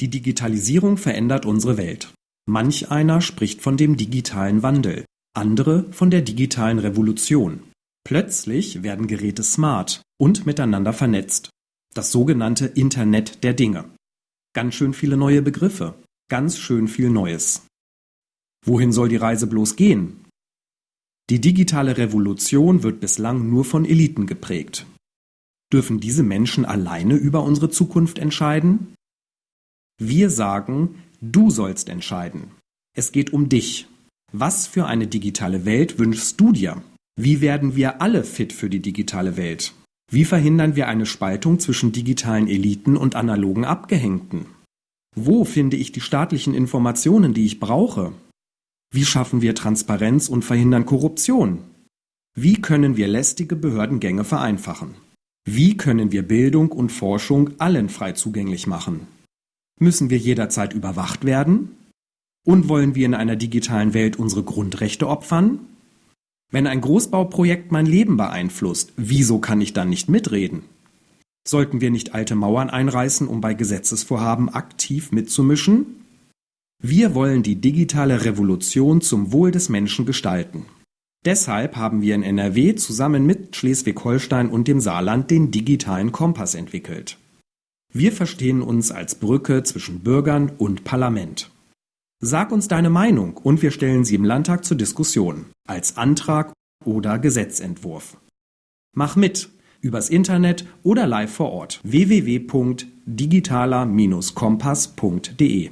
Die Digitalisierung verändert unsere Welt. Manch einer spricht von dem digitalen Wandel, andere von der digitalen Revolution. Plötzlich werden Geräte smart und miteinander vernetzt. Das sogenannte Internet der Dinge. Ganz schön viele neue Begriffe, ganz schön viel Neues. Wohin soll die Reise bloß gehen? Die digitale Revolution wird bislang nur von Eliten geprägt. Dürfen diese Menschen alleine über unsere Zukunft entscheiden? Wir sagen, du sollst entscheiden. Es geht um dich. Was für eine digitale Welt wünschst du dir? Wie werden wir alle fit für die digitale Welt? Wie verhindern wir eine Spaltung zwischen digitalen Eliten und analogen Abgehängten? Wo finde ich die staatlichen Informationen, die ich brauche? Wie schaffen wir Transparenz und verhindern Korruption? Wie können wir lästige Behördengänge vereinfachen? Wie können wir Bildung und Forschung allen frei zugänglich machen? Müssen wir jederzeit überwacht werden? Und wollen wir in einer digitalen Welt unsere Grundrechte opfern? Wenn ein Großbauprojekt mein Leben beeinflusst, wieso kann ich dann nicht mitreden? Sollten wir nicht alte Mauern einreißen, um bei Gesetzesvorhaben aktiv mitzumischen? Wir wollen die digitale Revolution zum Wohl des Menschen gestalten. Deshalb haben wir in NRW zusammen mit Schleswig-Holstein und dem Saarland den digitalen Kompass entwickelt. Wir verstehen uns als Brücke zwischen Bürgern und Parlament. Sag uns deine Meinung und wir stellen sie im Landtag zur Diskussion, als Antrag oder Gesetzentwurf. Mach mit übers Internet oder live vor Ort www.digitaler-kompass.de